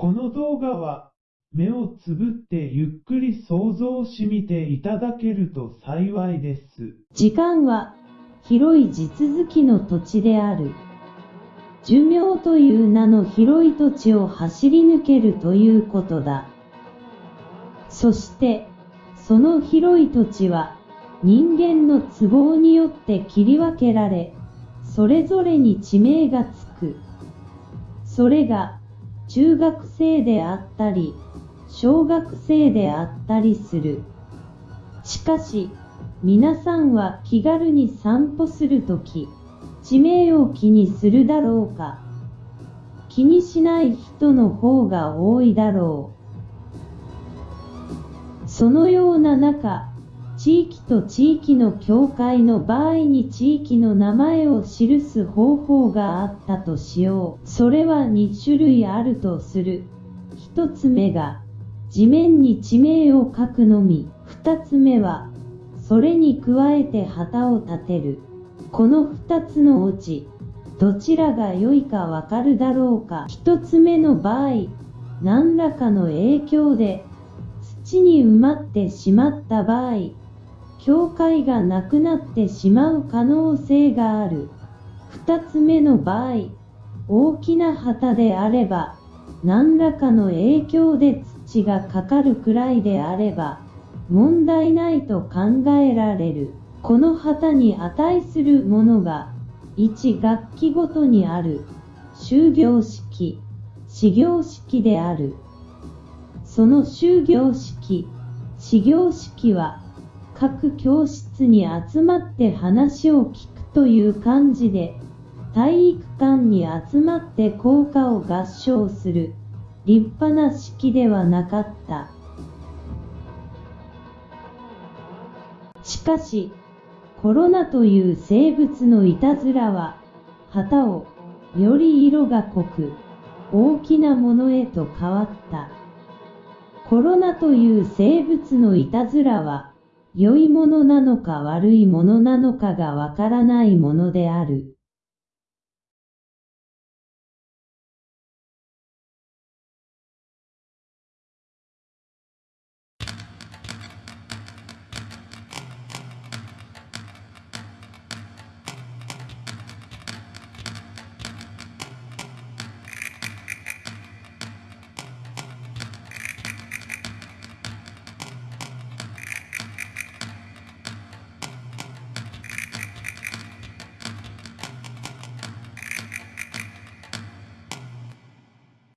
この動画は、目をつぶってゆっくり想像しみていただけると幸いです。時間は、広い地続きの土地である。寿命という名の広い土地を走り抜けるということだ。そして、その広い土地は、人間の都合によって切り分けられ、それぞれに地名がつく。それが、中学生であったり、小学生であったりする。しかし、皆さんは気軽に散歩するとき、地名を気にするだろうか気にしない人の方が多いだろう。そのような中、地域と地域の境界の場合に地域の名前を記す方法があったとしよう。それは2種類あるとする。1つ目が、地面に地名を書くのみ。2つ目は、それに加えて旗を立てる。この2つのうち、どちらが良いかわかるだろうか。1つ目の場合、何らかの影響で、土に埋まってしまった場合、教会がなくなってしまう可能性がある。二つ目の場合、大きな旗であれば、何らかの影響で土がかかるくらいであれば、問題ないと考えられる。この旗に値するものが、1楽器ごとにある、終業式、始業式である。その終業式、始業式は、各教室に集まって話を聞くという感じで、体育館に集まって校歌を合唱する、立派な式ではなかった。しかし、コロナという生物のいたずらは、旗を、より色が濃く、大きなものへと変わった。コロナという生物のいたずらは、良いものなのか悪いものなのかがわからないものである。